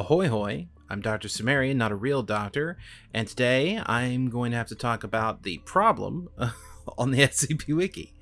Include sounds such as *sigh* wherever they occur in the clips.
Ahoy hoy, I'm Dr. Cimmerian, not a real doctor, and today I'm going to have to talk about the problem *laughs* on the *laughs* SCP Wiki.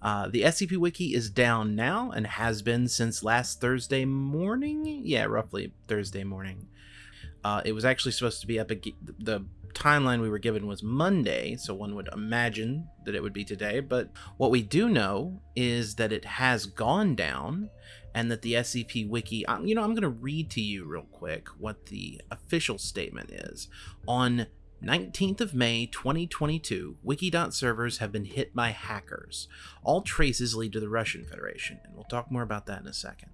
Uh, the SCP Wiki is down now and has been since last Thursday morning. Yeah, roughly Thursday morning. Uh, it was actually supposed to be up. The timeline we were given was Monday, so one would imagine that it would be today. But what we do know is that it has gone down and that the SCP Wiki, um, you know, I'm going to read to you real quick what the official statement is. On 19th of May 2022, Wikidot servers have been hit by hackers. All traces lead to the Russian Federation, and we'll talk more about that in a second.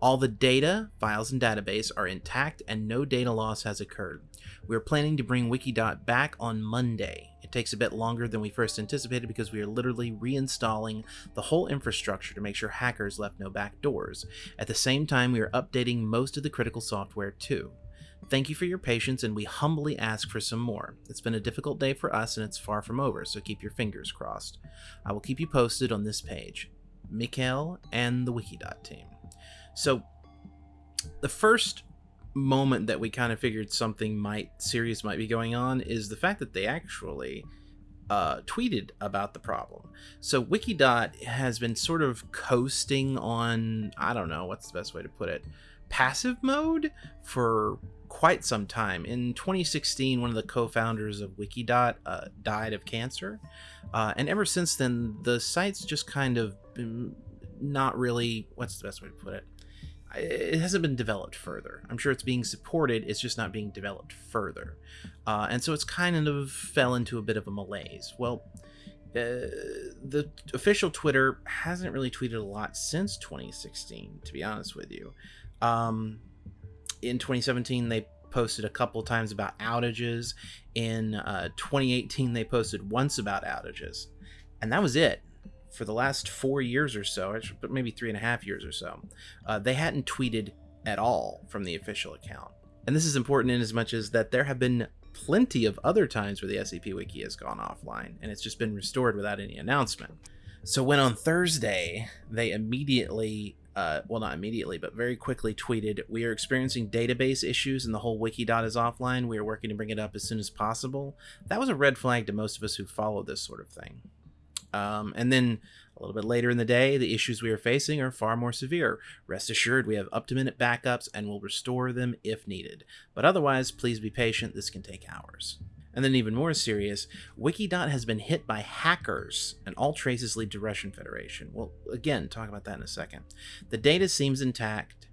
All the data, files, and database are intact and no data loss has occurred. We are planning to bring Wikidot back on Monday. It takes a bit longer than we first anticipated because we are literally reinstalling the whole infrastructure to make sure hackers left no back doors. At the same time, we are updating most of the critical software too. Thank you for your patience, and we humbly ask for some more. It's been a difficult day for us, and it's far from over, so keep your fingers crossed. I will keep you posted on this page. Mikhail and the Wikidot team. So, the first moment that we kind of figured something might serious might be going on is the fact that they actually uh, tweeted about the problem. So Wikidot has been sort of coasting on I don't know what's the best way to put it passive mode for quite some time. In 2016, one of the co-founders of Wikidot uh, died of cancer, uh, and ever since then, the site's just kind of not really. What's the best way to put it? It hasn't been developed further. I'm sure it's being supported. It's just not being developed further, uh, and so it's kind of fell into a bit of a malaise. Well. Uh, the official Twitter hasn't really tweeted a lot since 2016, to be honest with you. Um, in 2017 they posted a couple times about outages. In uh, 2018 they posted once about outages. And that was it. For the last four years or so but maybe three and a half years or so uh, they hadn't tweeted at all from the official account. And this is important in as much as that there have been plenty of other times where the scp wiki has gone offline and it's just been restored without any announcement. So when on thursday they immediately uh, well, not immediately, but very quickly tweeted, We are experiencing database issues and the whole Wikidot is offline. We are working to bring it up as soon as possible. That was a red flag to most of us who follow this sort of thing. Um, and then a little bit later in the day, the issues we are facing are far more severe. Rest assured, we have up to minute backups and will restore them if needed. But otherwise, please be patient. This can take hours. And then even more serious, Wikidot has been hit by hackers, and all traces lead to Russian Federation. Well, again, talk about that in a second. The data seems intact,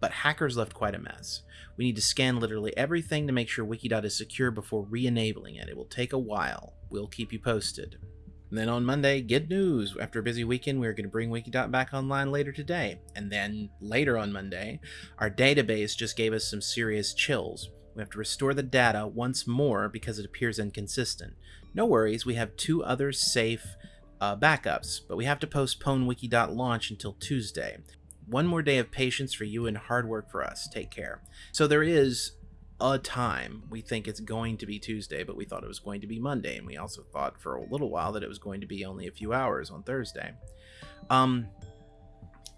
but hackers left quite a mess. We need to scan literally everything to make sure Wikidot is secure before re-enabling it. It will take a while. We'll keep you posted. And then on Monday, good news. After a busy weekend, we are going to bring Wikidot back online later today. And then later on Monday, our database just gave us some serious chills. We have to restore the data once more because it appears inconsistent. No worries, we have two other safe uh, backups, but we have to postpone Wiki.launch launch until Tuesday. One more day of patience for you and hard work for us. Take care. So there is a time. We think it's going to be Tuesday, but we thought it was going to be Monday, and we also thought for a little while that it was going to be only a few hours on Thursday. Um,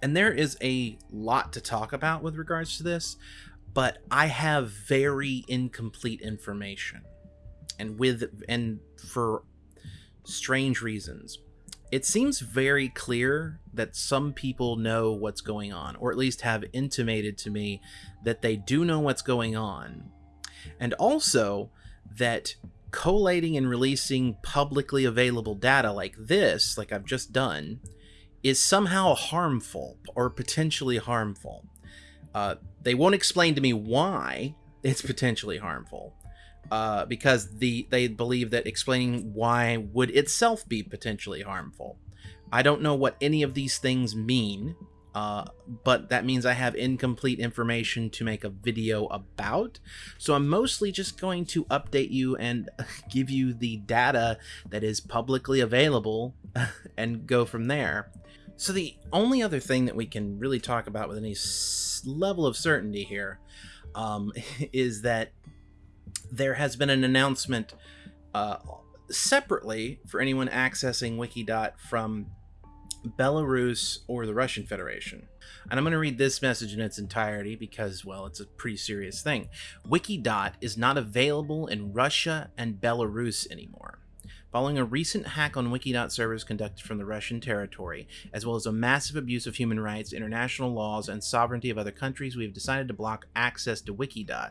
and there is a lot to talk about with regards to this but I have very incomplete information. And with and for strange reasons. It seems very clear that some people know what's going on, or at least have intimated to me that they do know what's going on. And also that collating and releasing publicly available data like this, like I've just done, is somehow harmful or potentially harmful. Uh, they won't explain to me why it's potentially harmful, uh, because the they believe that explaining why would itself be potentially harmful. I don't know what any of these things mean, uh, but that means I have incomplete information to make a video about. So I'm mostly just going to update you and *laughs* give you the data that is publicly available *laughs* and go from there. So the only other thing that we can really talk about with any level of certainty here um, *laughs* is that there has been an announcement uh, separately for anyone accessing Wikidot from Belarus or the Russian Federation. And I'm going to read this message in its entirety because, well, it's a pretty serious thing. Wikidot is not available in Russia and Belarus anymore. Following a recent hack on Wikidot servers conducted from the Russian territory, as well as a massive abuse of human rights, international laws, and sovereignty of other countries, we have decided to block access to Wikidot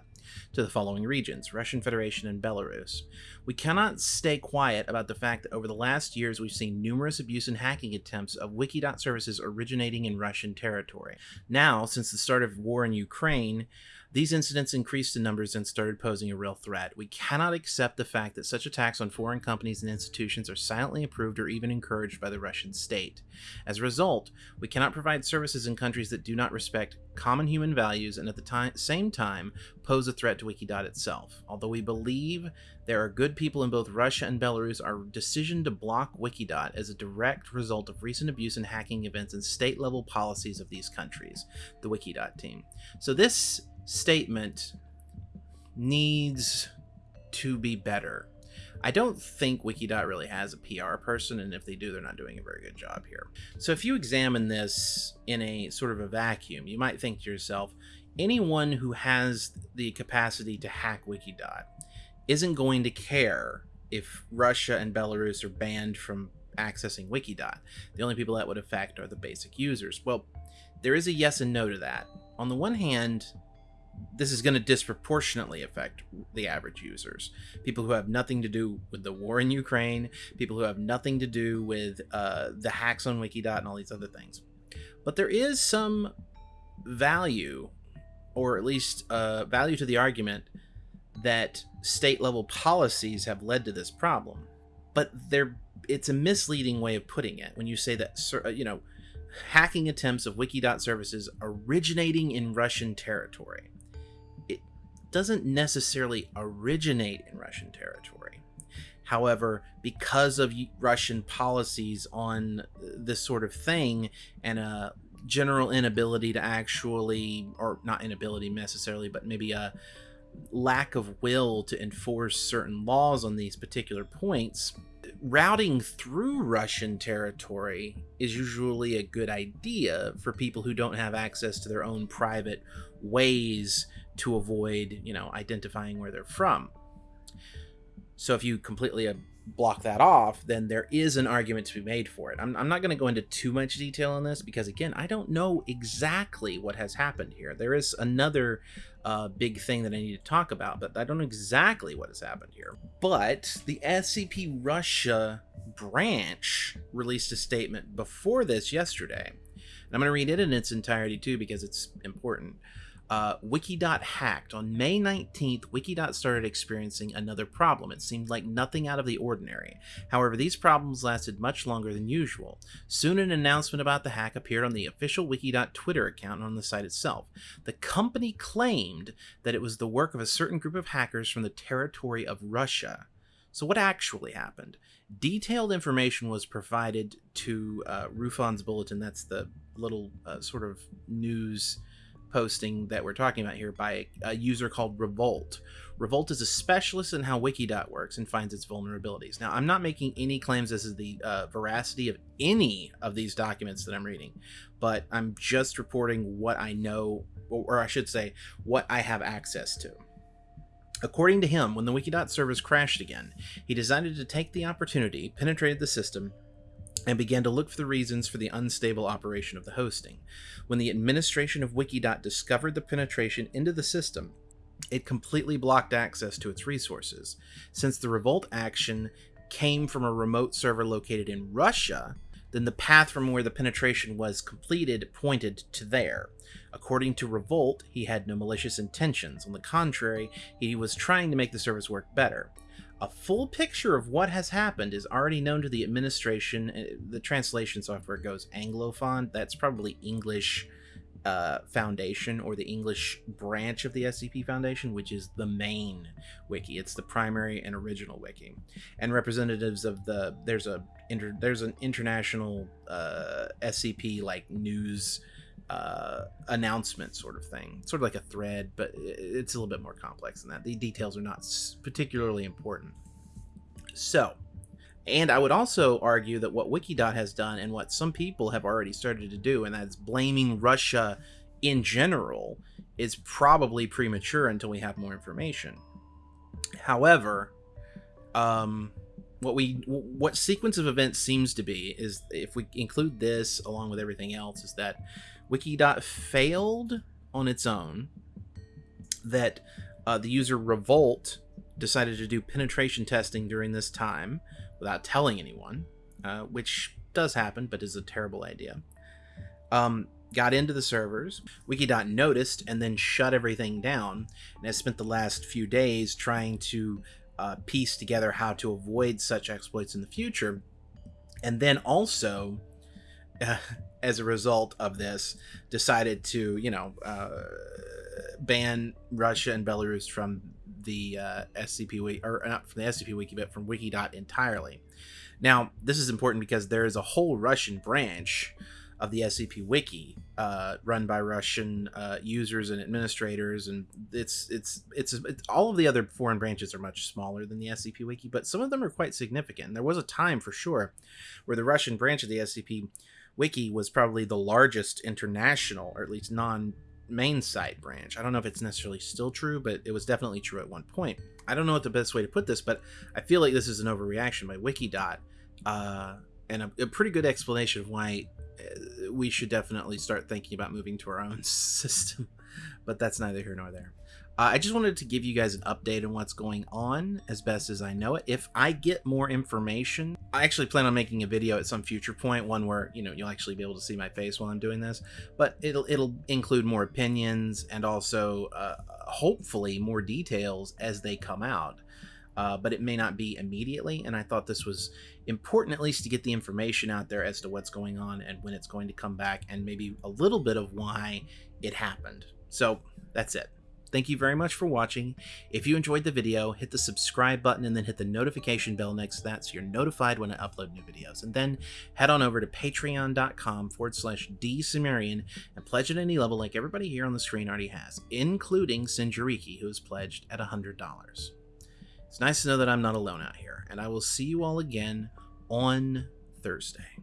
to the following regions Russian Federation and Belarus. We cannot stay quiet about the fact that over the last years we've seen numerous abuse and hacking attempts of Wikidot services originating in Russian territory. Now, since the start of war in Ukraine, these incidents increased in numbers and started posing a real threat. We cannot accept the fact that such attacks on foreign companies and institutions are silently approved or even encouraged by the Russian state. As a result, we cannot provide services in countries that do not respect common human values and at the time, same time pose a threat to Wikidot itself. Although we believe there are good people in both Russia and Belarus, our decision to block Wikidot is a direct result of recent abuse and hacking events and state level policies of these countries, the Wikidot team. So this statement needs to be better. I don't think Wikidot really has a PR person, and if they do, they're not doing a very good job here. So if you examine this in a sort of a vacuum, you might think to yourself, anyone who has the capacity to hack Wikidot isn't going to care if Russia and Belarus are banned from accessing Wikidot. The only people that would affect are the basic users. Well, there is a yes and no to that. On the one hand, this is going to disproportionately affect the average users. People who have nothing to do with the war in Ukraine, people who have nothing to do with uh, the hacks on Wikidot and all these other things. But there is some value, or at least uh, value to the argument, that state level policies have led to this problem. But they're, it's a misleading way of putting it when you say that, uh, you know, hacking attempts of Wikidot services originating in Russian territory doesn't necessarily originate in Russian territory. However, because of Russian policies on this sort of thing and a general inability to actually, or not inability necessarily, but maybe a lack of will to enforce certain laws on these particular points, routing through Russian territory is usually a good idea for people who don't have access to their own private ways to avoid, you know, identifying where they're from. So if you completely uh, block that off, then there is an argument to be made for it. I'm, I'm not going to go into too much detail on this because, again, I don't know exactly what has happened here. There is another uh, big thing that I need to talk about, but I don't know exactly what has happened here. But the SCP Russia branch released a statement before this yesterday. And I'm going to read it in its entirety too because it's important uh, Wikidot hacked. On May 19th, Wikidot started experiencing another problem. It seemed like nothing out of the ordinary. However, these problems lasted much longer than usual. Soon, an announcement about the hack appeared on the official Wikidot Twitter account and on the site itself. The company claimed that it was the work of a certain group of hackers from the territory of Russia. So, what actually happened? Detailed information was provided to uh, Rufan's Bulletin. That's the little uh, sort of news posting that we're talking about here by a user called Revolt. Revolt is a specialist in how Wikidot works and finds its vulnerabilities. Now, I'm not making any claims as to the uh, veracity of any of these documents that I'm reading, but I'm just reporting what I know, or I should say, what I have access to. According to him, when the Wikidot servers crashed again, he decided to take the opportunity, penetrated the system, and began to look for the reasons for the unstable operation of the hosting. When the administration of Wikidot discovered the penetration into the system, it completely blocked access to its resources. Since the revolt action came from a remote server located in Russia, then the path from where the penetration was completed pointed to there. According to Revolt, he had no malicious intentions. On the contrary, he was trying to make the service work better. A full picture of what has happened is already known to the administration. Uh, the translation software goes Anglophone. That's probably English uh, Foundation or the English branch of the SCP Foundation, which is the main wiki. It's the primary and original wiki. And representatives of the there's a inter, there's an international uh, SCP like news uh, announcement sort of thing, sort of like a thread, but it's a little bit more complex than that. The details are not particularly important. So, And I would also argue that what Wikidot has done and what some people have already started to do, and that's blaming Russia in general, is probably premature until we have more information. However, um, what we what sequence of events seems to be is if we include this along with everything else is that Wikidot failed on its own. That uh, the user Revolt decided to do penetration testing during this time without telling anyone, uh, which does happen, but is a terrible idea. Um, got into the servers. Wikidot noticed and then shut everything down, and has spent the last few days trying to uh, piece together how to avoid such exploits in the future. And then also, uh, *laughs* as a result of this, decided to, you know, uh, ban Russia and Belarus from the uh, SCP wiki, or not from the SCP wiki, but from Wikidot entirely. Now, this is important because there is a whole Russian branch of the SCP Wiki, uh, run by Russian uh, users and administrators, and it's, it's it's it's all of the other foreign branches are much smaller than the SCP Wiki, but some of them are quite significant. There was a time for sure where the Russian branch of the SCP Wiki was probably the largest international, or at least non main site branch. I don't know if it's necessarily still true, but it was definitely true at one point. I don't know what the best way to put this, but I feel like this is an overreaction by Wikidot, uh, and a, a pretty good explanation of why uh, we should definitely start thinking about moving to our own *laughs* system. But that's neither here nor there. Uh, I just wanted to give you guys an update on what's going on as best as I know it. If I get more information, I actually plan on making a video at some future point, one where you know you'll actually be able to see my face while I'm doing this. But it'll it'll include more opinions and also uh, hopefully more details as they come out. Uh, but it may not be immediately. And I thought this was important, at least, to get the information out there as to what's going on and when it's going to come back, and maybe a little bit of why it happened. So that's it. Thank you very much for watching. If you enjoyed the video, hit the subscribe button and then hit the notification bell next to that so you're notified when I upload new videos. And then head on over to patreon.com forward slash dsumerian and pledge at any level like everybody here on the screen already has, including Sinjariki, who has pledged at $100. It's nice to know that I'm not alone out here, and I will see you all again on Thursday.